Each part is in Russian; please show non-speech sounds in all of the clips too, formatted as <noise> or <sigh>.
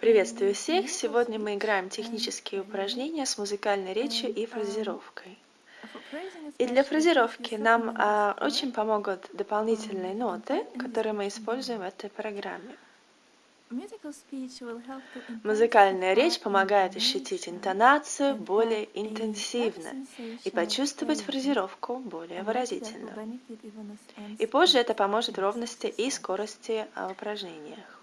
Приветствую всех! Сегодня мы играем технические упражнения с музыкальной речью и фразировкой. И для фразировки нам а, очень помогут дополнительные ноты, которые мы используем в этой программе. Музыкальная речь помогает ощутить интонацию более интенсивно и почувствовать фразировку более выразительно. И позже это поможет ровности и скорости в упражнениях.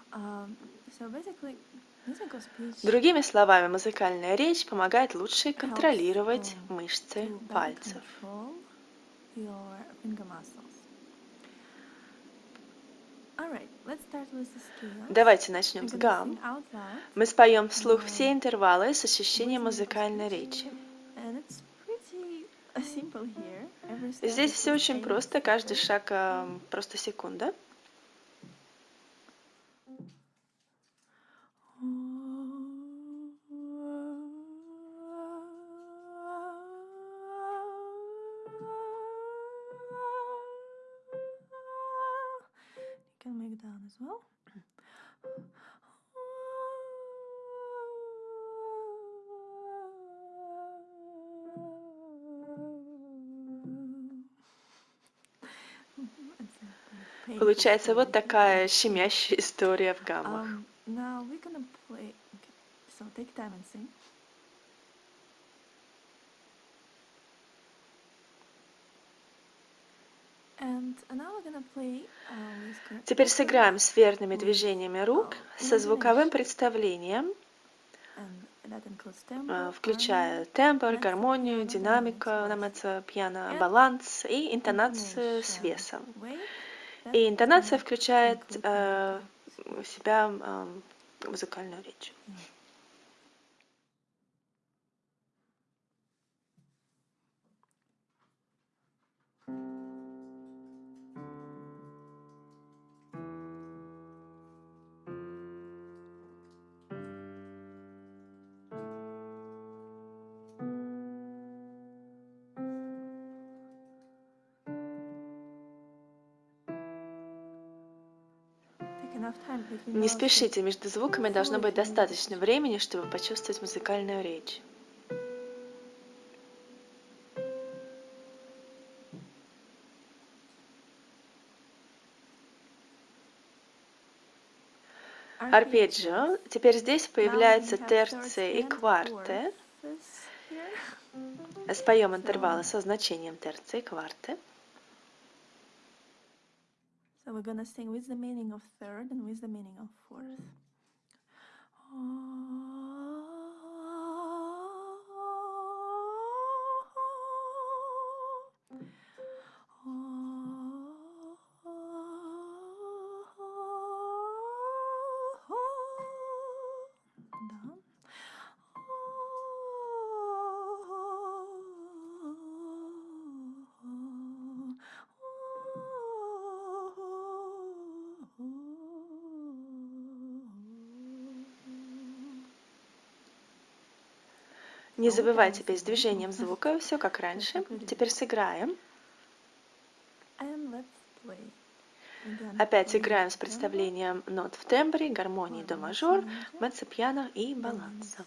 Другими словами, музыкальная речь помогает лучше контролировать мышцы пальцев. Давайте начнем с гам. Мы споем вслух все интервалы с ощущением музыкальной речи. Здесь все очень просто, каждый шаг просто секунда. Well. Получается вот такая щемящая история в гаммах. Um, now we're gonna play. Okay. So take time and sing. Теперь сыграем с верными движениями рук со звуковым представлением, э, включая тембр, гармонию, динамику на меццо-пьяно, баланс и интонацию с весом. И интонация включает э, в себя э, музыкальную речь. Не спешите, между звуками должно быть достаточно времени, чтобы почувствовать музыкальную речь. Арпеджио. Теперь здесь появляются терции и кварты. Споем интервалы со значением терции и кварты. So we're to sing with the meaning of third and with the meaning of fourth. Не забывайте без движением звука, все как раньше. Теперь сыграем. Опять играем с представлением нот в тембре, гармонии до мажор, меццо-пьяно и баланса.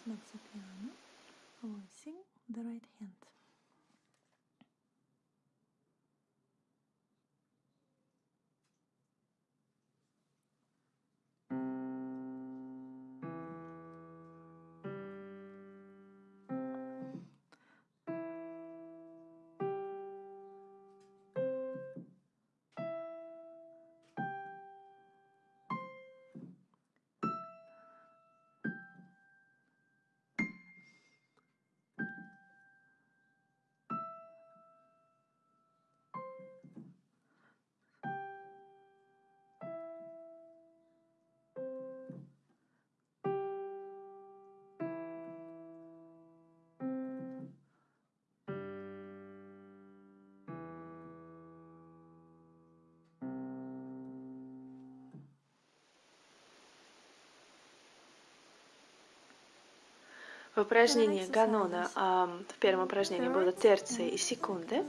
В упражнении Ганона в первом упражнении будут терции и секунды.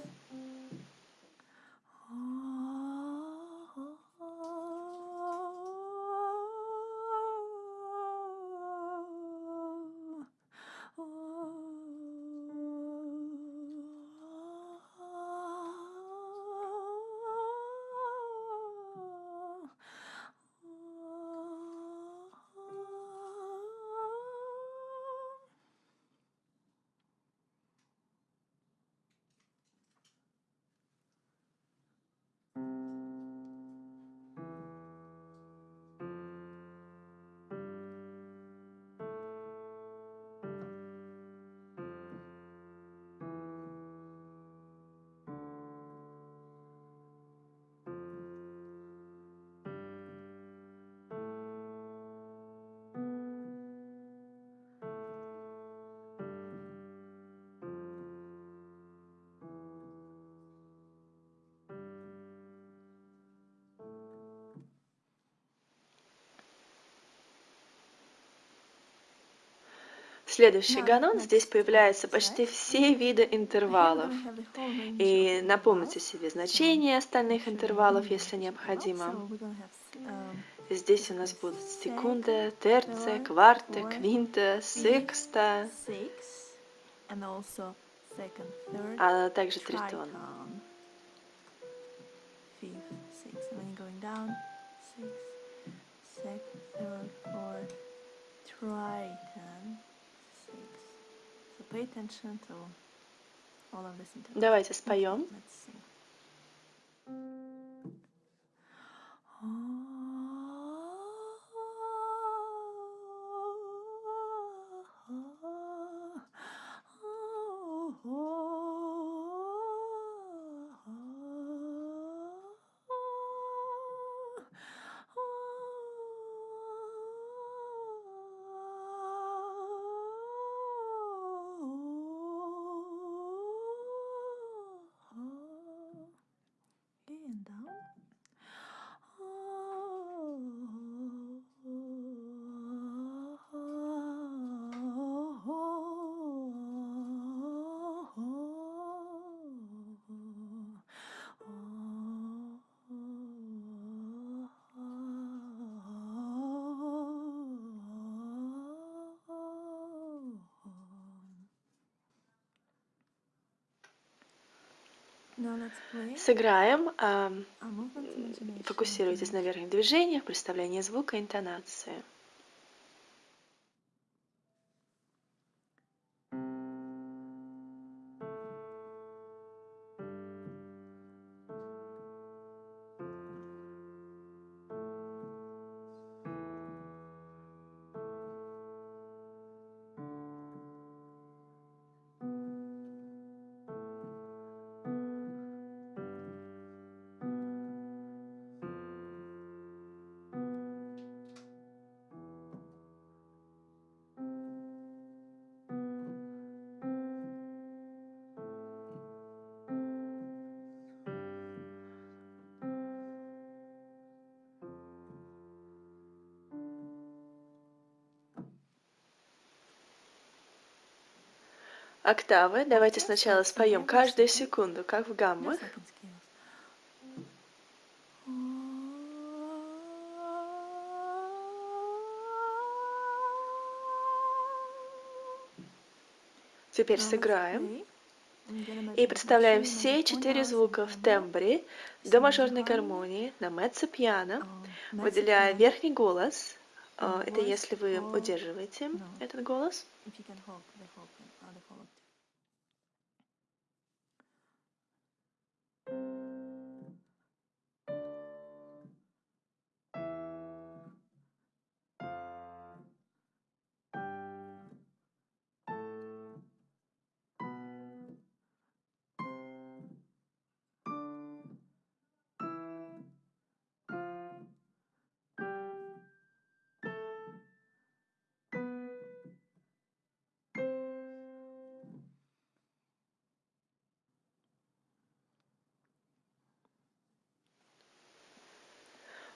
Следующий ганон, здесь появляются почти все виды интервалов. И напомните себе значение остальных интервалов, если необходимо. Um, Здесь у нас будут секунда, терция, third, кварта, квинта, секста, а также тритон. triton. Давайте споем. <gasps> Let's sing. And down. Now let's play Сыграем. movement imagination. Фокусируйтесь на верхних движениях, представлении звука, интонации. Октавы. Давайте сначала споем каждую секунду, как в гаммах. Теперь сыграем. И представляем все четыре звука в тембре до мажорной гармонии на меццо-пиано, um, выделяя mezzo-piano. верхний голос. А, Это если вы удерживаете этот голос.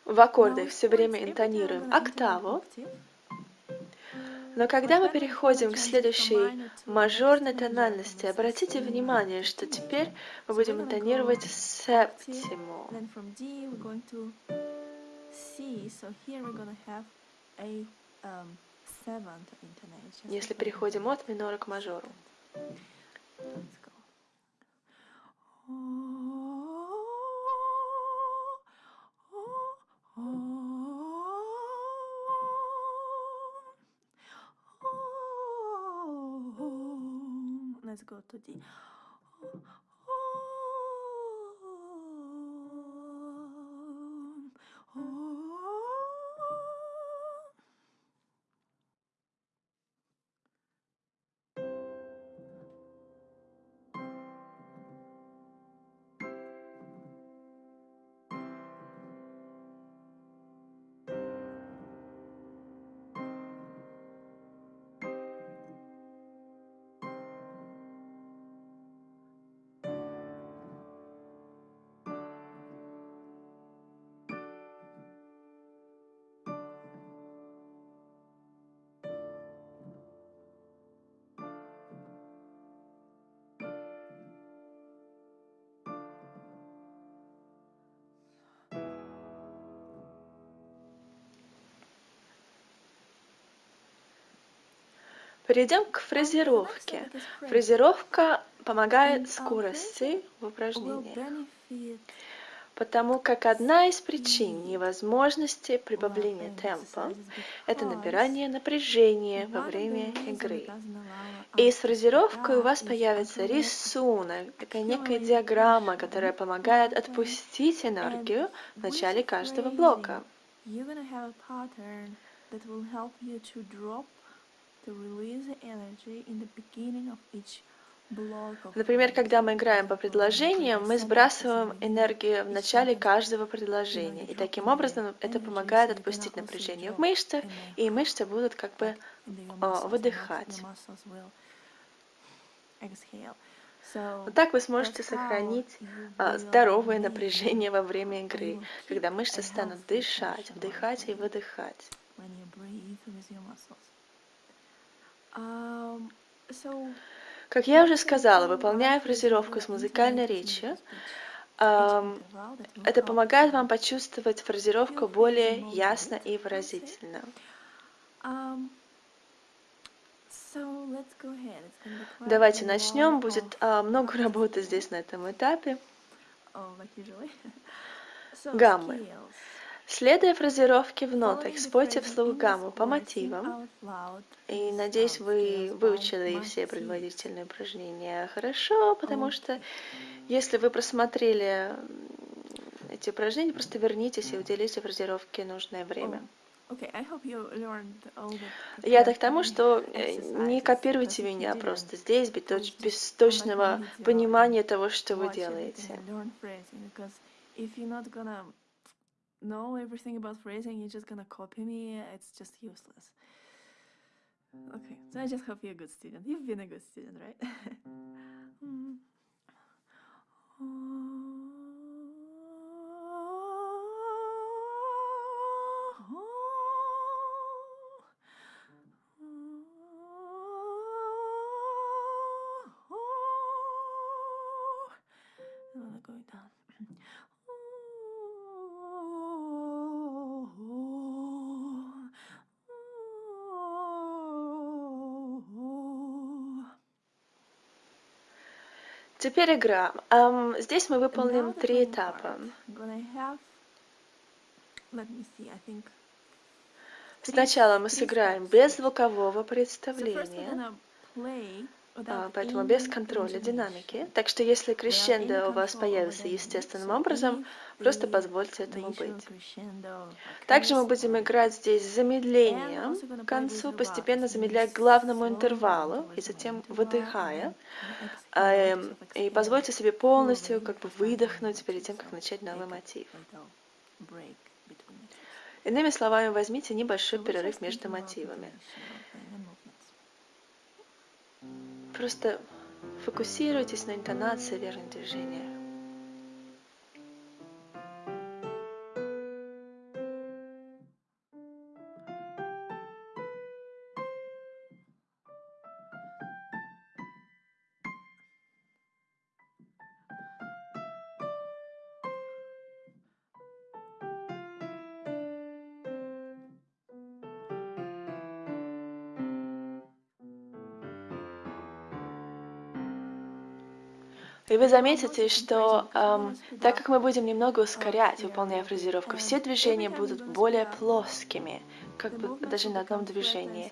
В аккордах все время интонируем октаву, но когда мы переходим к следующей мажорной тональности, обратите внимание, что теперь мы будем интонировать септиму. Um. Если переходим от минора к мажору. Let's go. ずくを閉じ「Перейдем к фразировке. Фразировка помогает скорости в упражнениях, потому как одна из причин невозможности прибавления темпа – это набирание напряжения во время игры. И с фразировкой у вас появится рисунок, такая некая диаграмма, которая помогает отпустить энергию в начале каждого блока. Например, когда мы играем по предложениям, мы сбрасываем энергию в начале каждого предложения. И таким образом это помогает отпустить напряжение в мышцах, и мышцы будут как бы а, выдыхать. Вот так вы сможете сохранить а, здоровое напряжение во время игры, когда мышцы станут дышать, вдыхать и выдыхать. Как я уже сказала, выполняя фразировку с музыкальной речью, это помогает вам почувствовать фразировку более ясно и выразительно. Давайте начнем. Будет а, много работы здесь на этом этапе. <laughs> Гаммы. Следуя фразировке в нотах, спойте вслух гамму по мотивам. И надеюсь, вы выучили все предварительные упражнения хорошо, потому что если вы просмотрели эти упражнения, просто вернитесь и уделите фразировке нужное время. Я так тому, что э, не копируйте меня просто здесь, без точного понимания того, что вы делаете. Know everything about phrasing, you're just gonna copy me, it's just useless. Okay, so I just hope you're a good student. You've been a good student, right? <laughs> mm. going Теперь игра. Um, здесь мы выполним три этапа. Сначала мы сыграем без звукового представления. А, поэтому без контроля динамики. Так что если крещендо у вас появится естественным образом, просто позвольте этому быть. Также мы будем играть здесь с замедлением к концу, постепенно замедляя к главному интервалу и затем выдыхая. А, эм, и позвольте себе полностью как бы выдохнуть перед тем, как начать новый мотив. Иными словами, возьмите небольшой перерыв между мотивами. Просто фокусируйтесь на интонации верных движения. И вы заметите, что эм, так как мы будем немного ускорять, выполняя фразировку, все движения будут более плоскими, как бы даже на одном движении.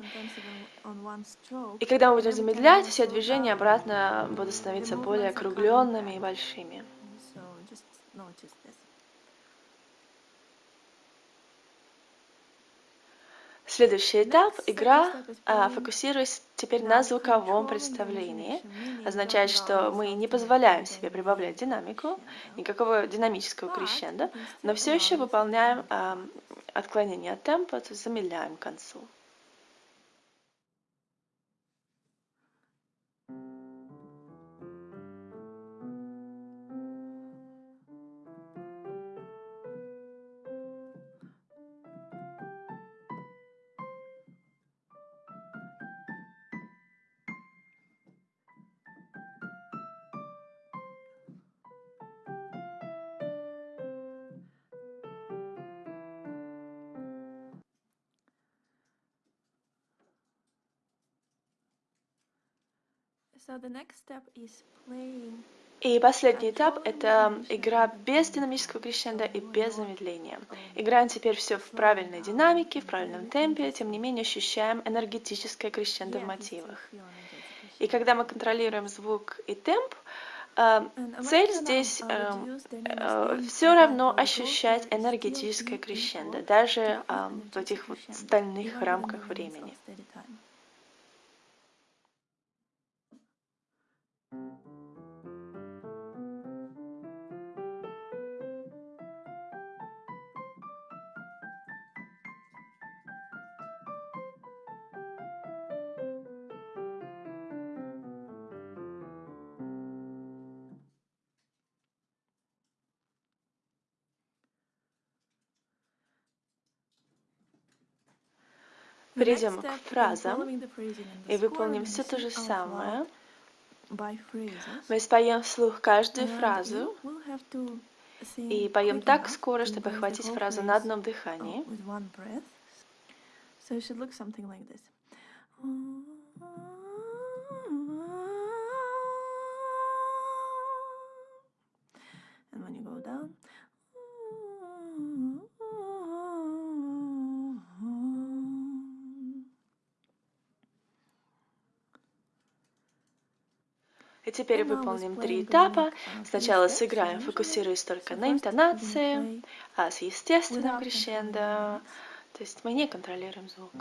И когда мы будем замедлять, все движения обратно будут становиться более округленными и большими. Следующий этап – игра, а, фокусируясь теперь на звуковом представлении, означает, что мы не позволяем себе прибавлять динамику, никакого динамического крещенда, но все еще выполняем а, отклонение от темпа, то есть замедляем к концу. И последний этап – это игра без динамического крещенда и без замедления. Играем теперь все в правильной динамике, в правильном темпе, тем не менее ощущаем энергетическое крещендо в мотивах. И когда мы контролируем звук и темп, э, цель здесь все равно ощущать энергетическое крещендо, даже э, в этих вот стальных рамках времени. Перейдем к фразам и выполним все то же самое. Мы споем вслух каждую фразу и поем так скоро, чтобы охватить фразу на одном дыхании. So it should look something like this. And when you go down. И теперь выполним три этапа. Сначала сыграем, фокусируясь только на интонации, а с естественным крещендо. То есть мы не контролируем звук.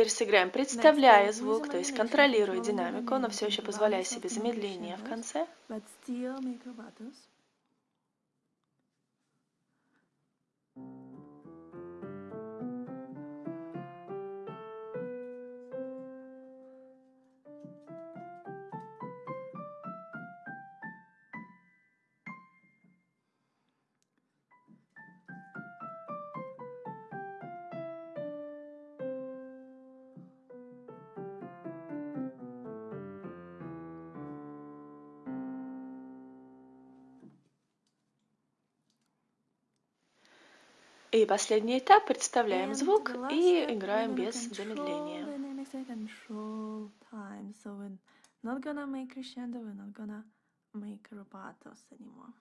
Теперь сыграем, представляя звук, то есть контролируя динамику, но все еще позволяя себе замедление в конце. Последний этап, представляем звук и играем без замедления. not gonna make crescendo, we're not gonna make rubatos anymore.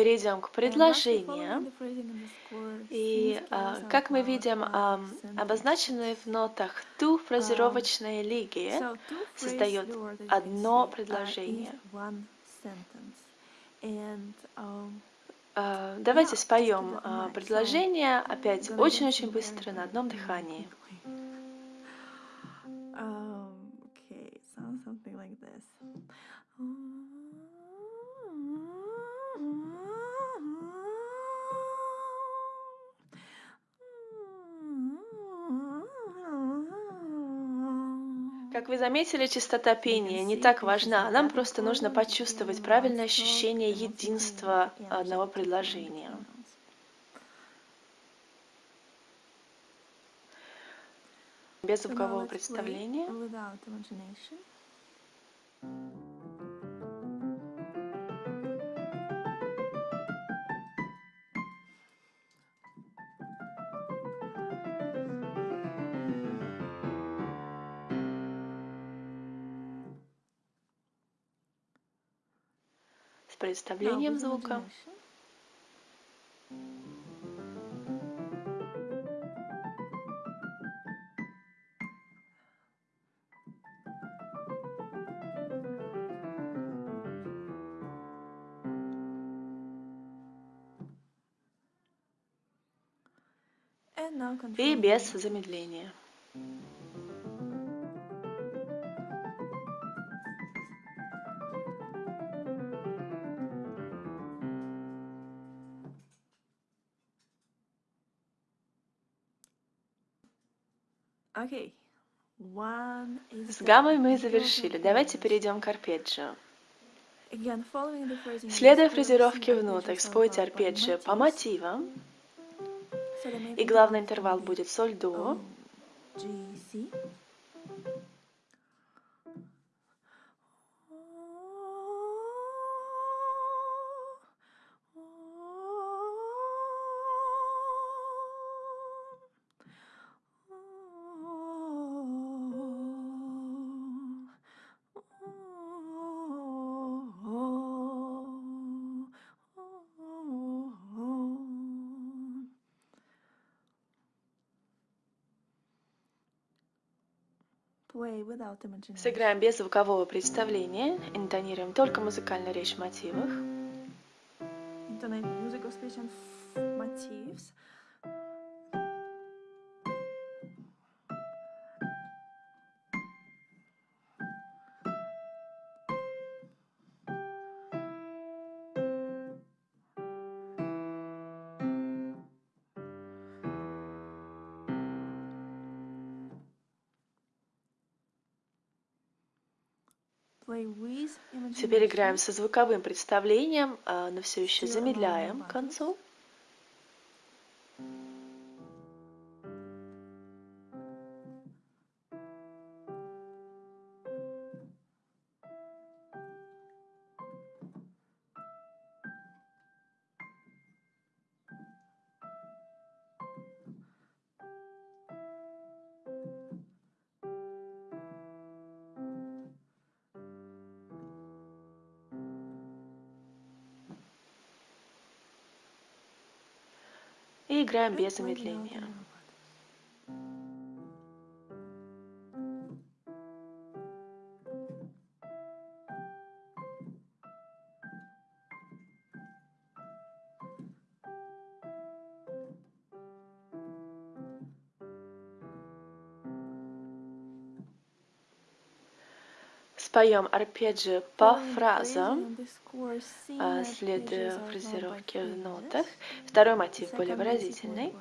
Перейдем к предложениям. И а, как мы видим, обозначенные в нотах ту фразировочные лиги создает одно uh, предложение. um, А, Давайте споем а, предложение опять очень-очень быстро на одном дыхании. Um, okay, it sounds something like this. Заметили, частота пения не так важна. Нам просто нужно почувствовать правильное ощущение единства одного предложения. Без звукового представления. Представлением звука. now И без замедления. С гаммой мы завершили. Давайте перейдем к арпеджио. Следуя фразировке в нотах, спойте арпеджио по мотивам, и главный интервал будет соль до, Сыграем без звукового представления, интонируем только музыкальную речь в мотивах. Intonate musical speech and motifs. Теперь играем со звуковым представлением, но все еще замедляем к концу. Играем без замедления. Споем арпеджио по фразам, а, следуя фразировке в нотах. Второй мотив более выразительный.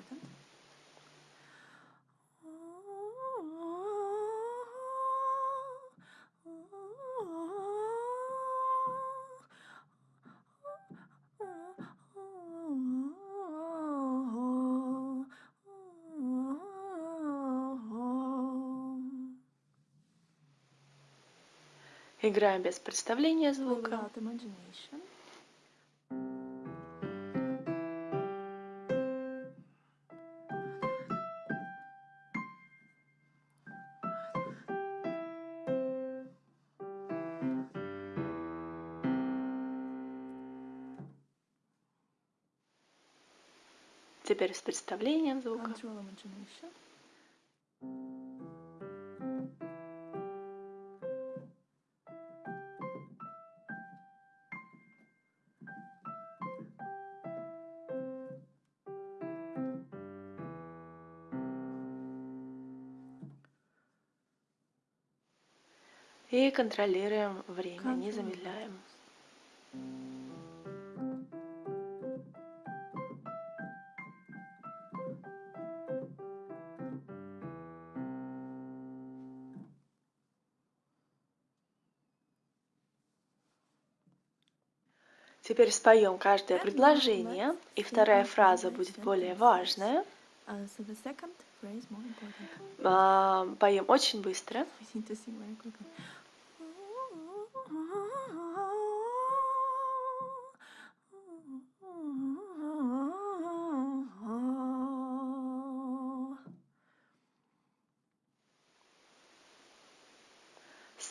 Играем без представления звука. Теперь с представлением звука. Контролируем время, не Control замедляем. Теперь споем каждое предложение, и вторая фраза будет более важная. Uh, Поем очень быстро.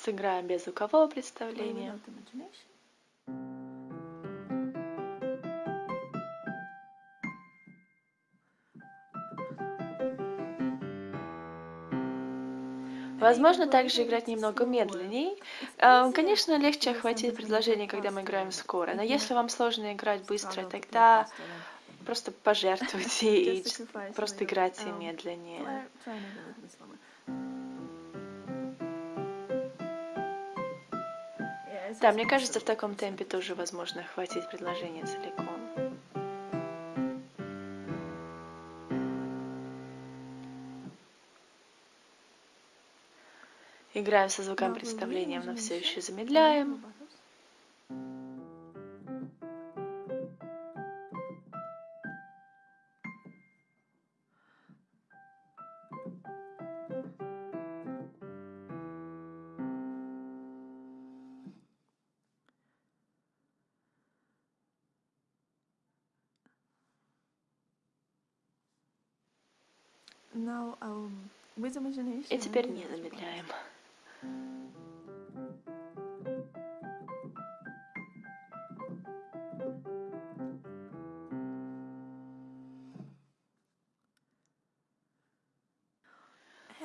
Сыграем без звукового представления. Возможно также играть немного медленней. А, Конечно, легче охватить предложение, когда мы играем скоро, но если вам сложно играть быстро, тогда просто пожертвуйте и просто играйте медленнее. Да, мне кажется, в таком темпе тоже возможно хватить предложение целиком. Играем со звуком представления, но все еще замедляем. Теперь не замедляем.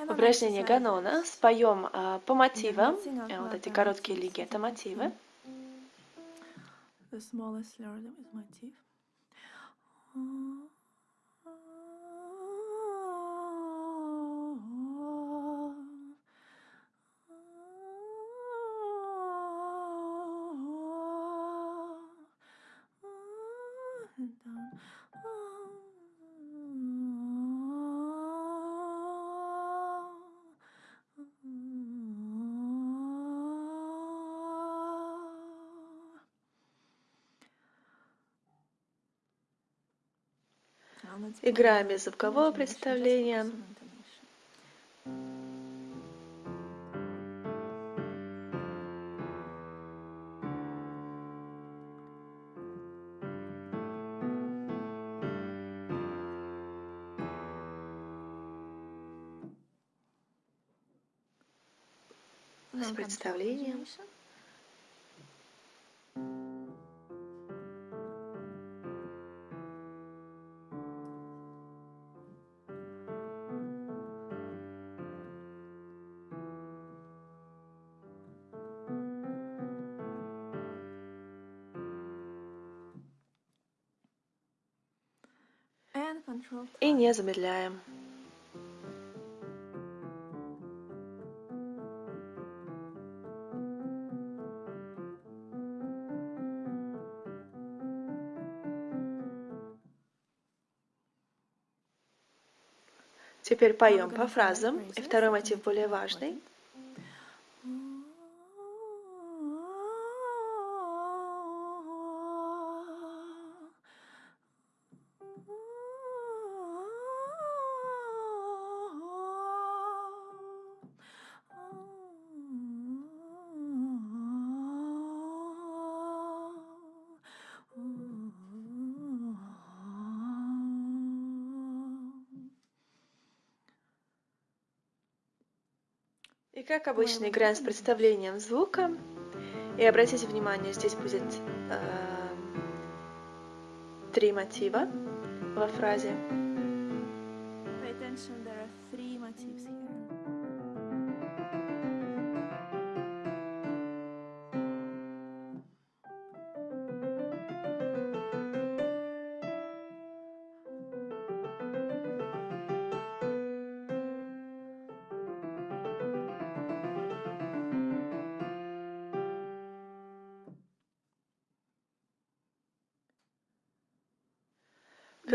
Упражнение. Ганона. Споем а, по мотивам. Э, Вот эти короткие лиги это мотивы. The smallest rhythm is motif. And down. Now let's play Играем без звукового представления. С представлением. И не замедляем. Теперь поем по фразам, и второй мотив более важный. Как обычно играем с представлением звука. И обратите внимание, здесь будет эм, три мотива во фразе.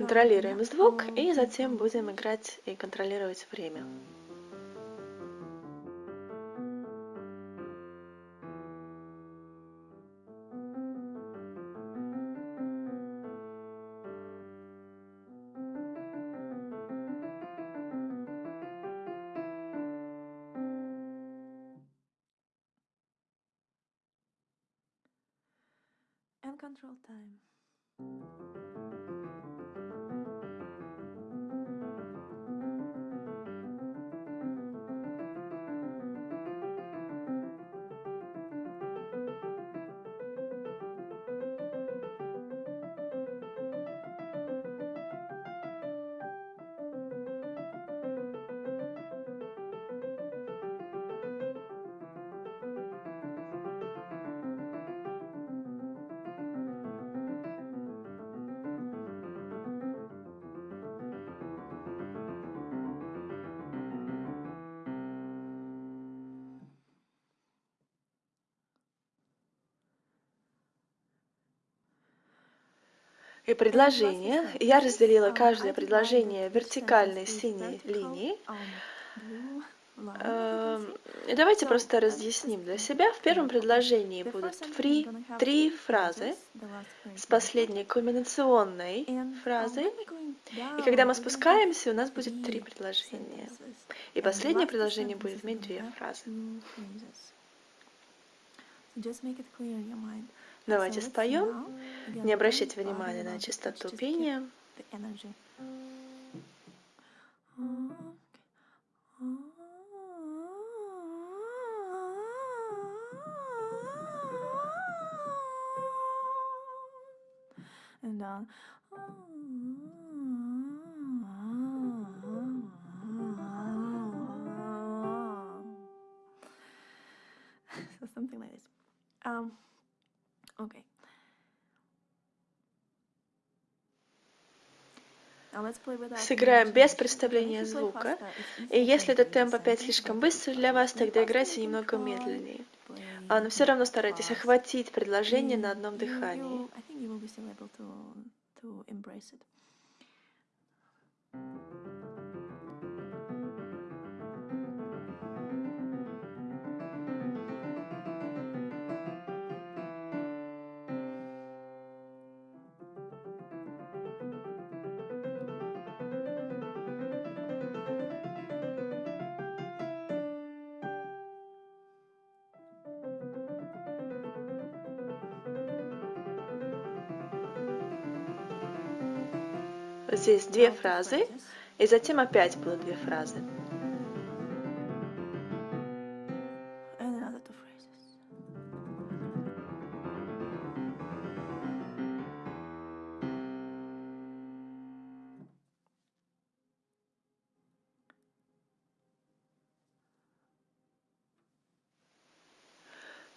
Контролируем звук и затем будем играть и контролировать время. And control time. И предложение. Я разделила каждое предложение вертикальной синей линией. Эм, Давайте просто разъясним для себя. В первом предложении будут три, три фразы с последней кульминационной фразой. И когда мы спускаемся, у нас будет три предложения. И последнее предложение будет иметь две фразы. Давайте споем. Не обращайте bother внимания на keep пения. And so something like this. Um, okay. Now let's play without Сыграем imagination. без представления звука. И если этот темп опять слишком быстрый для вас, тогда играйте немного медленнее. А, но все равно старайтесь охватить предложение на И одном дыхании. think you две фразы, и затем опять будут две фразы.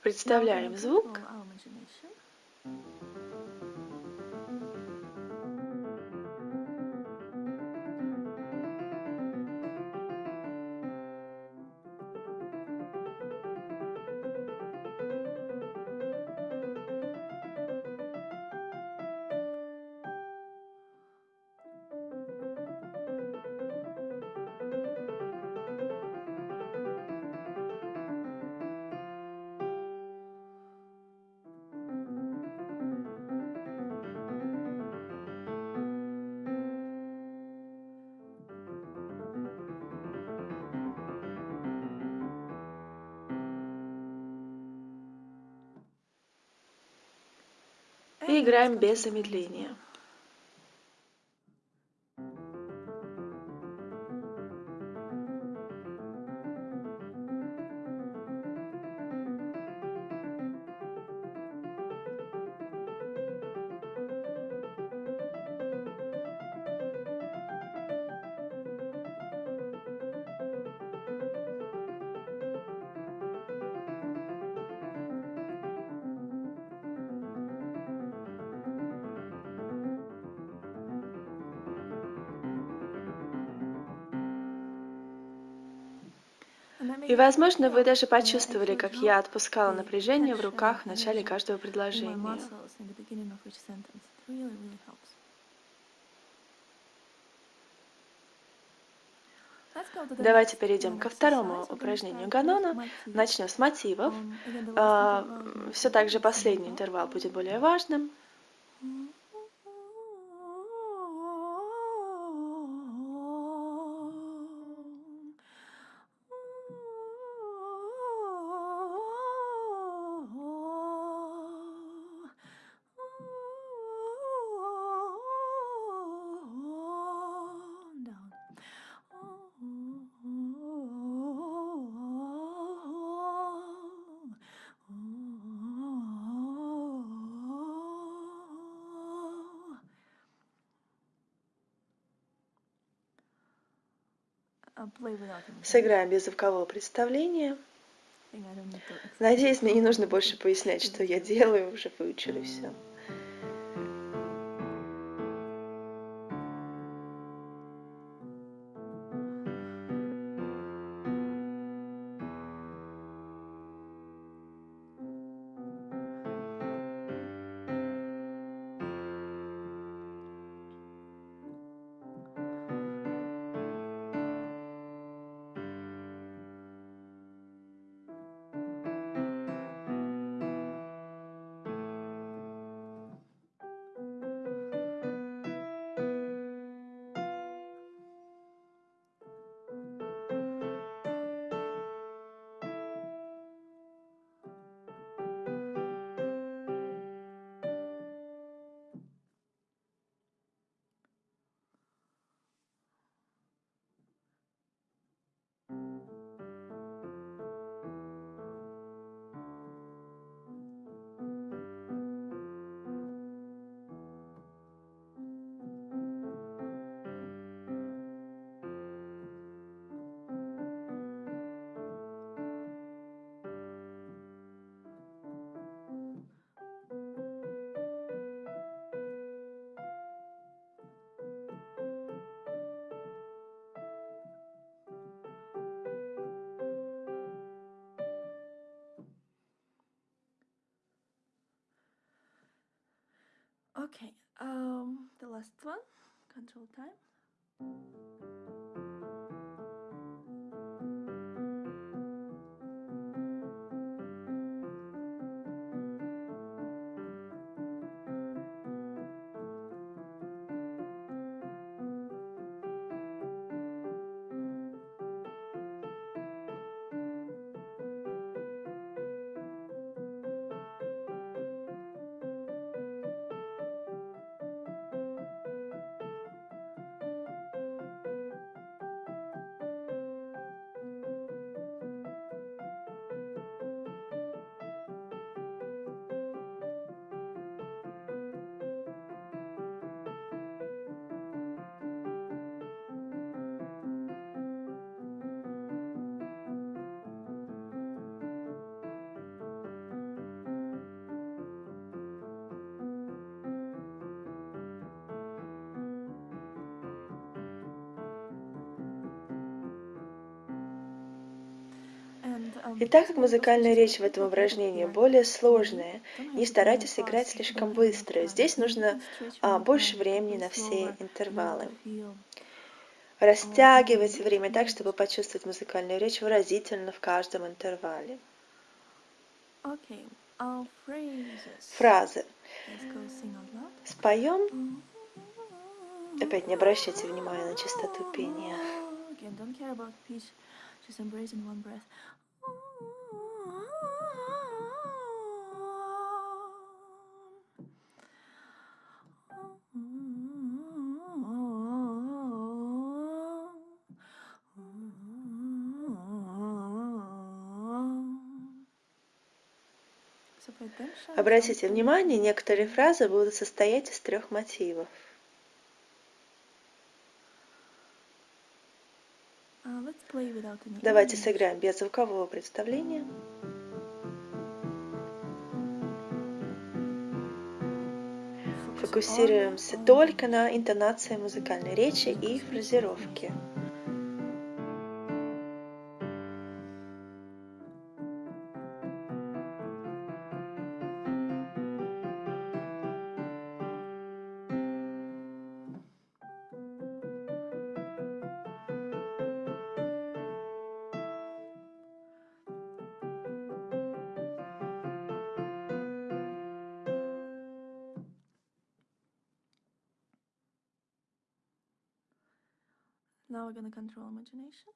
Представляем звук. И играем без замедления. И, возможно, вы даже uh, почувствовали, как я отпускала напряжение в руках в начале каждого предложения. Давайте перейдем uh, ко второму упражнению Ганона. Начнем с мотивов. Um, Все так же последний интервал будет более важным. Down. I'll play without imagination. Сыграем без звукового представления. Надеюсь, мне не нужно больше пояснять, что я делаю, уже выучили все. Okay, um, the last one, control time. И так как музыкальная речь в этом упражнении более сложная, не старайтесь играть слишком быстро. Здесь нужно а, больше времени на все интервалы. Растягивайте время так, чтобы почувствовать музыкальную речь выразительно в каждом интервале. Фразы. Споем. Опять не обращайте внимания на частоту пения. Обратите внимание, некоторые фразы будут состоять из трех мотивов. Any Давайте сыграем без звукового представления. Фокусируемся только на интонации музыкальной речи и фразировке. Now we're gonna control imagination.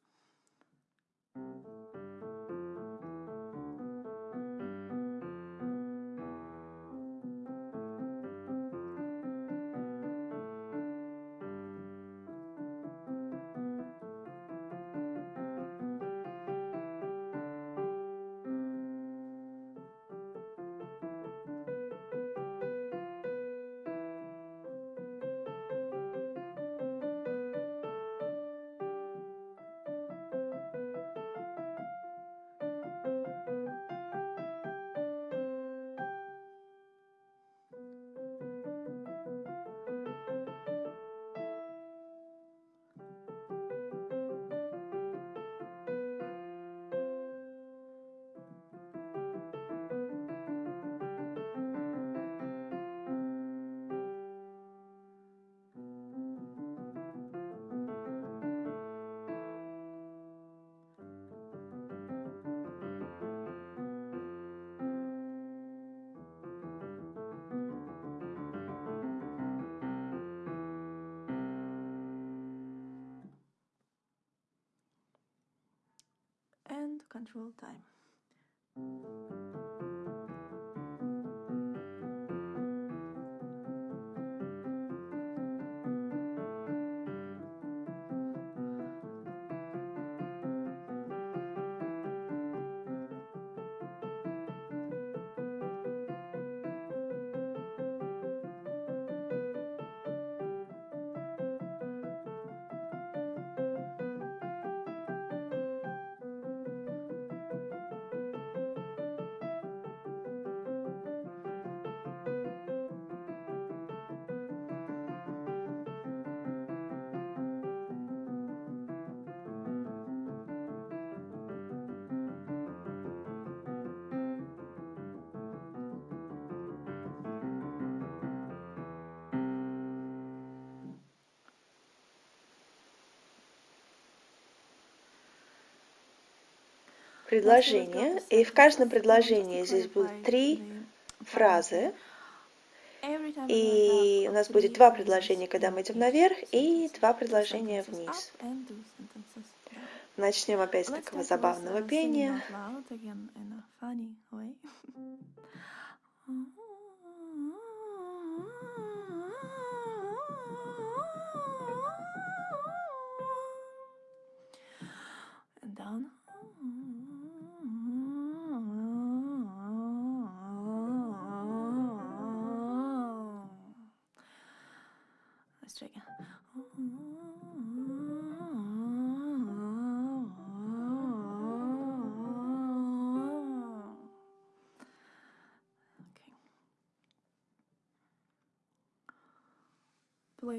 usual time. Предложение, и в каждом предложении здесь будут три фразы, и у нас будет два предложения, когда мы идем наверх, и два предложения вниз. Начнем опять с такого забавного пения.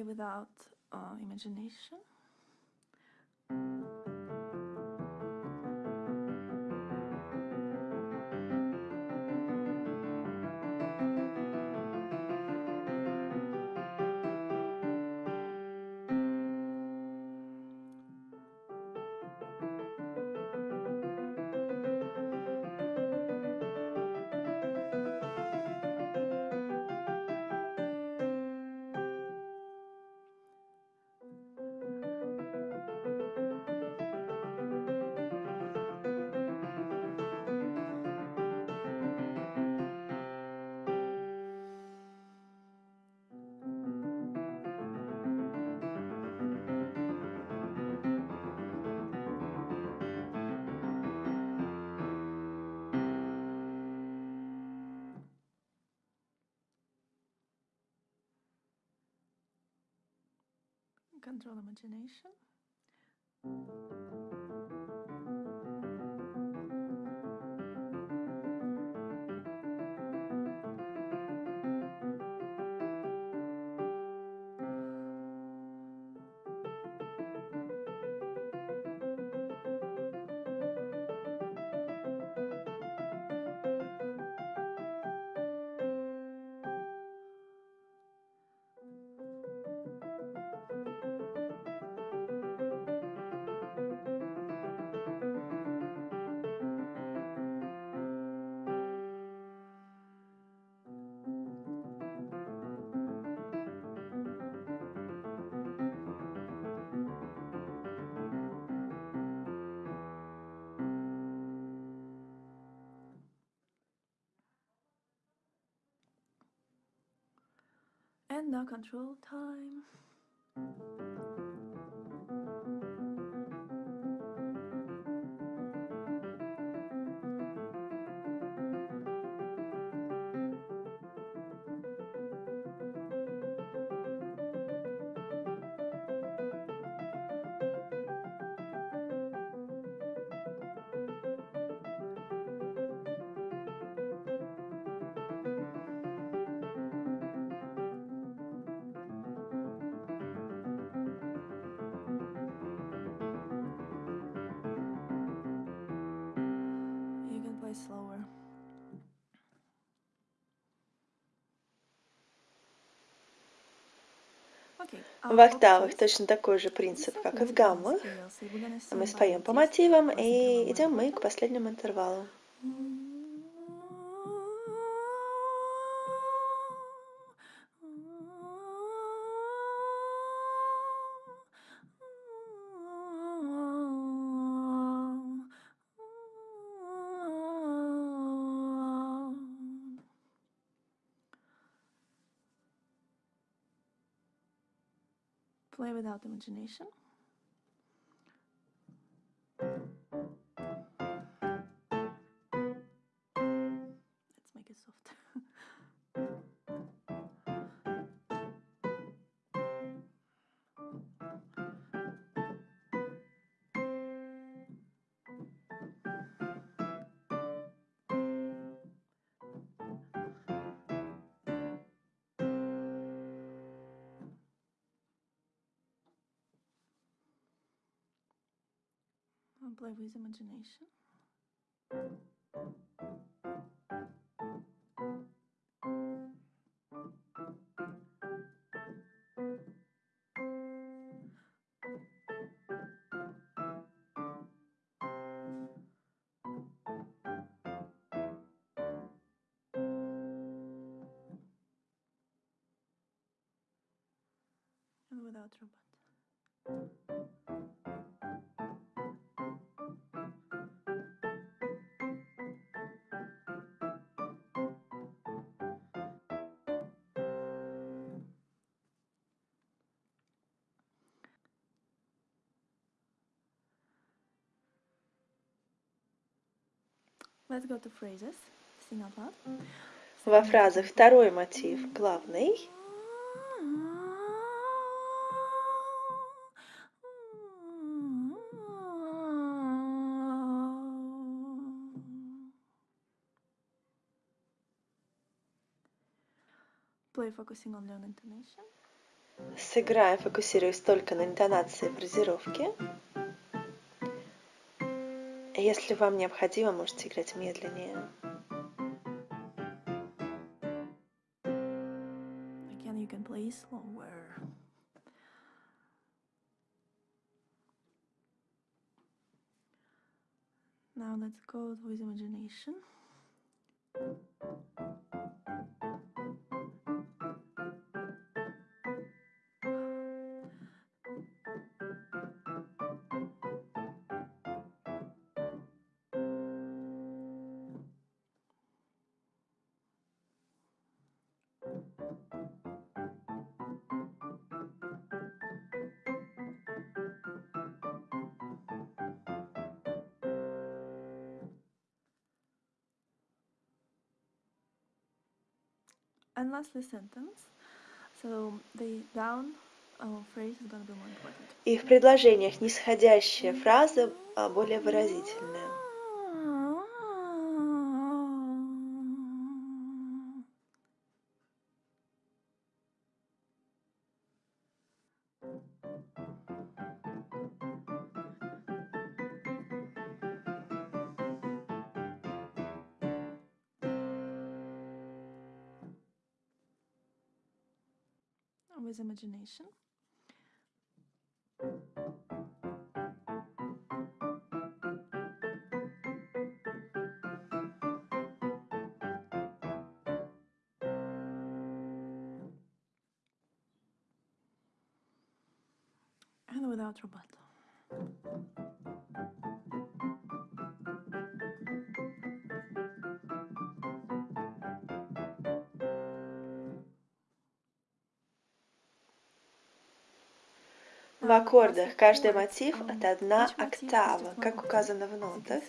Without uh, imagination. Imagination. And now control time. В октавах точно такой же принцип, как и в гаммах. Мы споем по мотивам и идем мы к последнему интервалу. Without imagination. by his imagination. Во фразах второй мотив. Главный, Play focusing on intonation. сыграем, фокусируясь только на интонации фразировки. Если вам необходимо, можете играть медленнее. Again, you can play slower. Now let's go with imagination. And lastly, sentence. So the down uh, phrase is going to be more important. И в предложениях нисходящая фраза а, более выразительная. With imagination. And without rubato. В аккордах каждый мотив — это одна октава, как указано в нотах.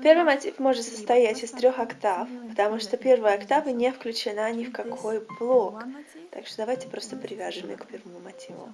Первый мотив может состоять из трех октав, потому что первая октава не включена ни в какой блок. Так что давайте просто привяжем ее к первому мотиву.